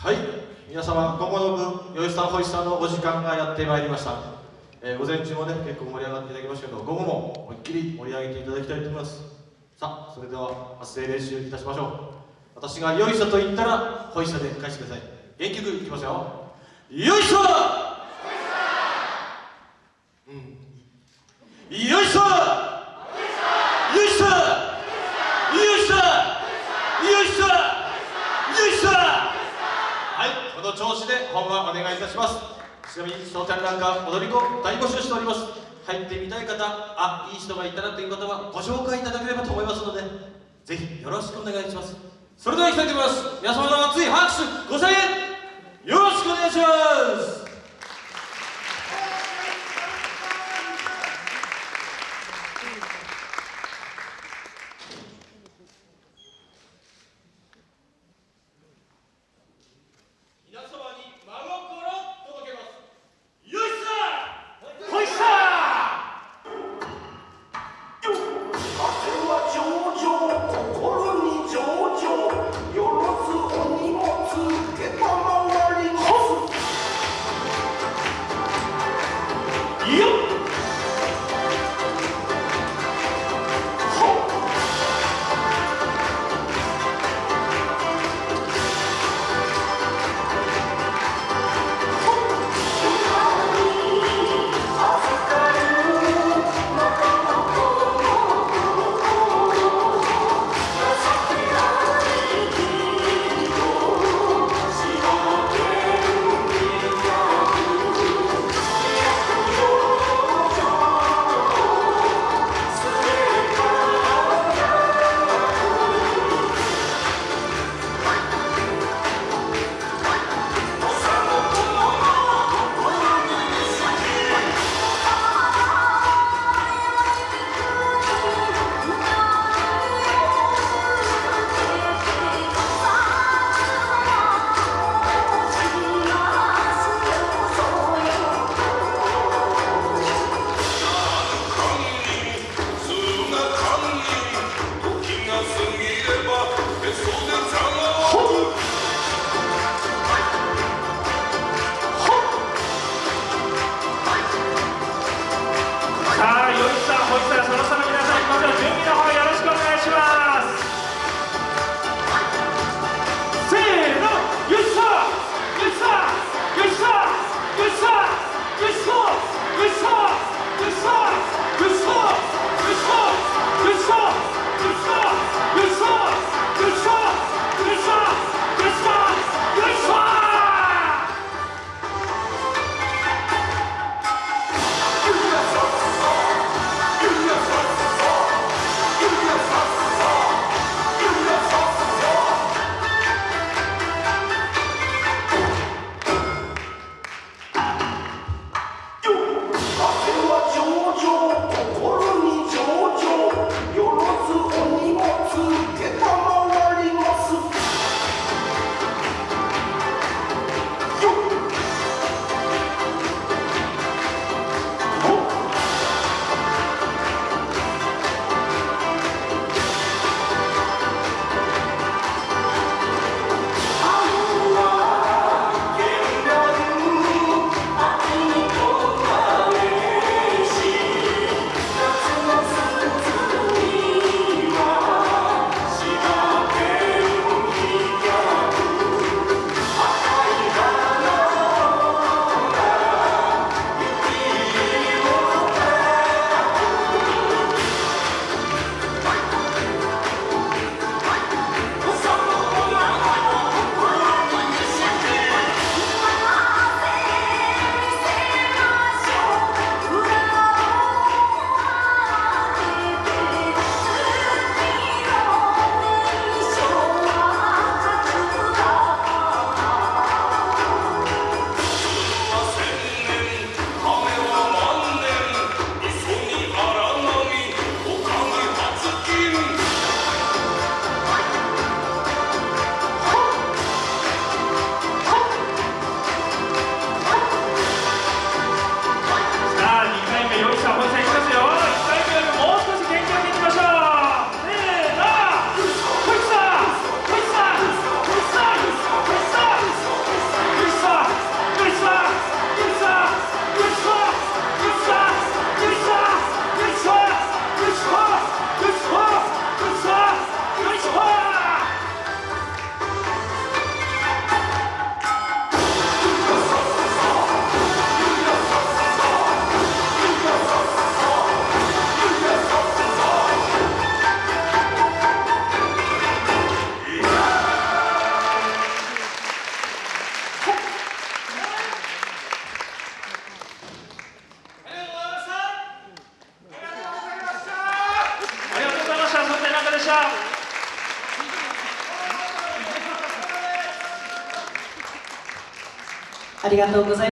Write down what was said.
はい。皆様午後の分よいさんほいさんのお時間がやってまいりました、えー、午前中もね結構盛り上がっていただきましたけど午後も思いっきり盛り上げていただきたいと思います。さあそれでは発声練習いたしましょう。私がよいさと言ったらほいさで返してください。元気よくいきますよ。よいさうん。よいさよいさよいさよいさよいさはいこの調子で本番お願いいたします。ちなみにその展覧会踊り子大募集しております。入ってみたい方あいい人がいたらという方はご紹介いただければと思いますのでぜひよろしくお願いします。それではいきたいと思います。皆様の熱い拍手ご声援した。ありがとうございます。